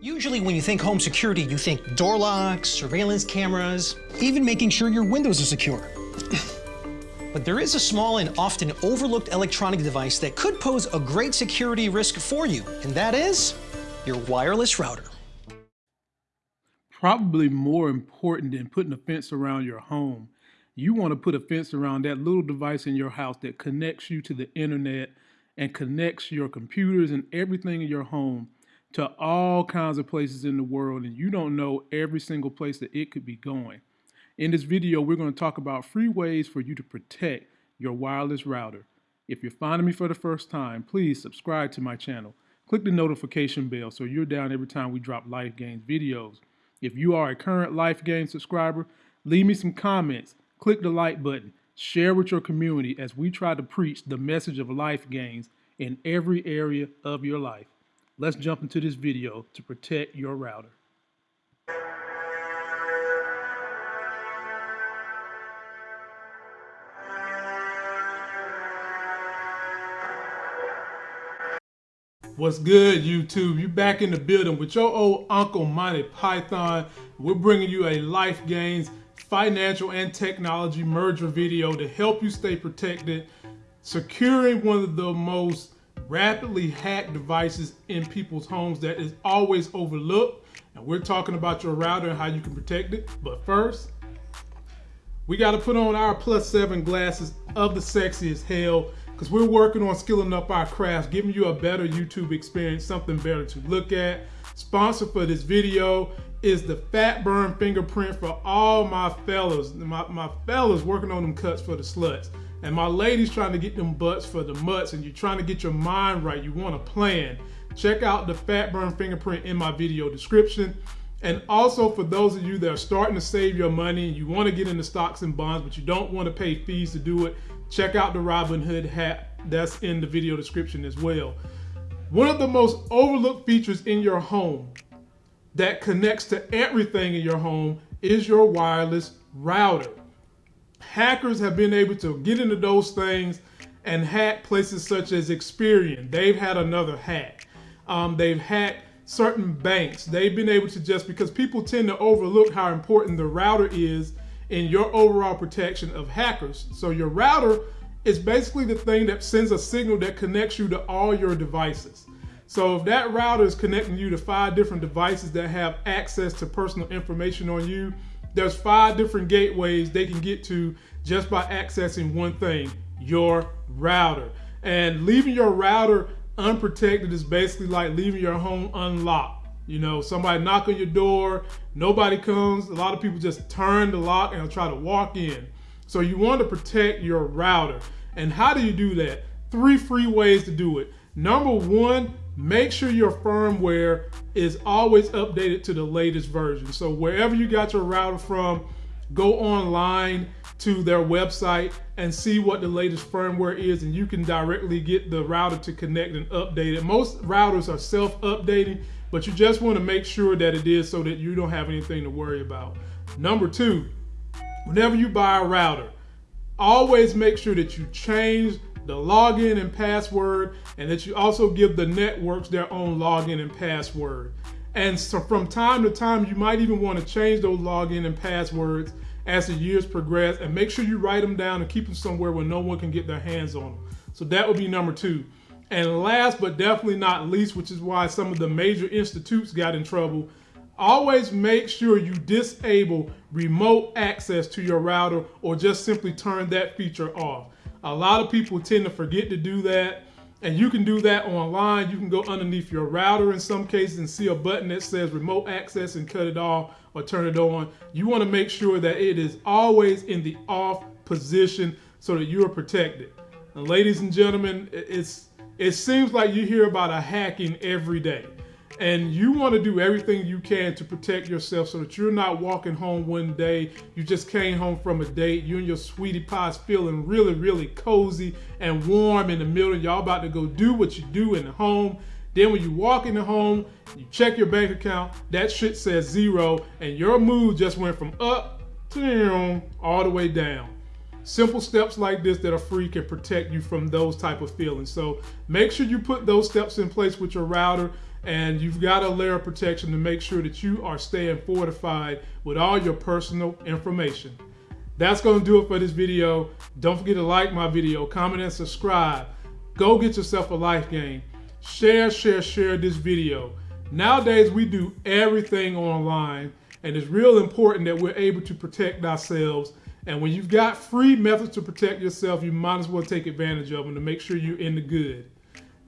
Usually when you think home security, you think door locks, surveillance cameras, even making sure your windows are secure. but there is a small and often overlooked electronic device that could pose a great security risk for you, and that is your wireless router. Probably more important than putting a fence around your home, you want to put a fence around that little device in your house that connects you to the internet and connects your computers and everything in your home to all kinds of places in the world and you don't know every single place that it could be going. In this video, we're going to talk about free ways for you to protect your wireless router. If you're finding me for the first time, please subscribe to my channel. Click the notification bell so you're down every time we drop Life Gains videos. If you are a current Life Gains subscriber, leave me some comments, click the like button, share with your community as we try to preach the message of life gains in every area of your life. Let's jump into this video to protect your router. What's good, YouTube? You back in the building with your old Uncle Monty Python. We're bringing you a Life Gains financial and technology merger video to help you stay protected, securing one of the most rapidly hacked devices in people's homes that is always overlooked. And we're talking about your router and how you can protect it. But first, we got to put on our plus seven glasses of the sexy as hell because we're working on skilling up our craft, giving you a better YouTube experience, something better to look at. Sponsor for this video is the fat burn fingerprint for all my fellas, my, my fellas working on them cuts for the sluts. And my ladies trying to get them butts for the mutts and you're trying to get your mind right, you want a plan. Check out the fat burn fingerprint in my video description. And also for those of you that are starting to save your money and you want to get into stocks and bonds, but you don't want to pay fees to do it, check out the Robinhood hat. That's in the video description as well. One of the most overlooked features in your home that connects to everything in your home is your wireless router hackers have been able to get into those things and hack places such as Experian. They've had another hack. Um, they've hacked certain banks. They've been able to just because people tend to overlook how important the router is in your overall protection of hackers. So your router is basically the thing that sends a signal that connects you to all your devices. So if that router is connecting you to five different devices that have access to personal information on you, there's five different gateways they can get to just by accessing one thing, your router. And leaving your router unprotected is basically like leaving your home unlocked. You know, somebody knock on your door, nobody comes. A lot of people just turn the lock and try to walk in. So you want to protect your router. And how do you do that? Three free ways to do it. Number one, make sure your firmware is always updated to the latest version. So wherever you got your router from, go online to their website and see what the latest firmware is and you can directly get the router to connect and update it. Most routers are self-updating, but you just want to make sure that it is so that you don't have anything to worry about. Number two, whenever you buy a router, always make sure that you change the login and password, and that you also give the networks their own login and password. And so from time to time, you might even want to change those login and passwords as the years progress and make sure you write them down and keep them somewhere where no one can get their hands on them. So that would be number two. And last but definitely not least, which is why some of the major institutes got in trouble, always make sure you disable remote access to your router or just simply turn that feature off. A lot of people tend to forget to do that. And you can do that online. You can go underneath your router in some cases and see a button that says remote access and cut it off or turn it on. You want to make sure that it is always in the off position so that you are protected. And ladies and gentlemen, it's it seems like you hear about a hacking every day. And you want to do everything you can to protect yourself so that you're not walking home one day, you just came home from a date, you and your sweetie pies feeling really, really cozy and warm in the middle, y'all about to go do what you do in the home. Then when you walk in the home, you check your bank account, that shit says zero, and your mood just went from up to down all the way down. Simple steps like this that are free can protect you from those type of feelings. So make sure you put those steps in place with your router and you've got a layer of protection to make sure that you are staying fortified with all your personal information. That's going to do it for this video. Don't forget to like my video, comment, and subscribe. Go get yourself a life game. Share, share, share this video. Nowadays, we do everything online, and it's real important that we're able to protect ourselves. And when you've got free methods to protect yourself, you might as well take advantage of them to make sure you're in the good.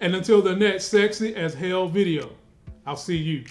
And until the next sexy as hell video, I'll see you.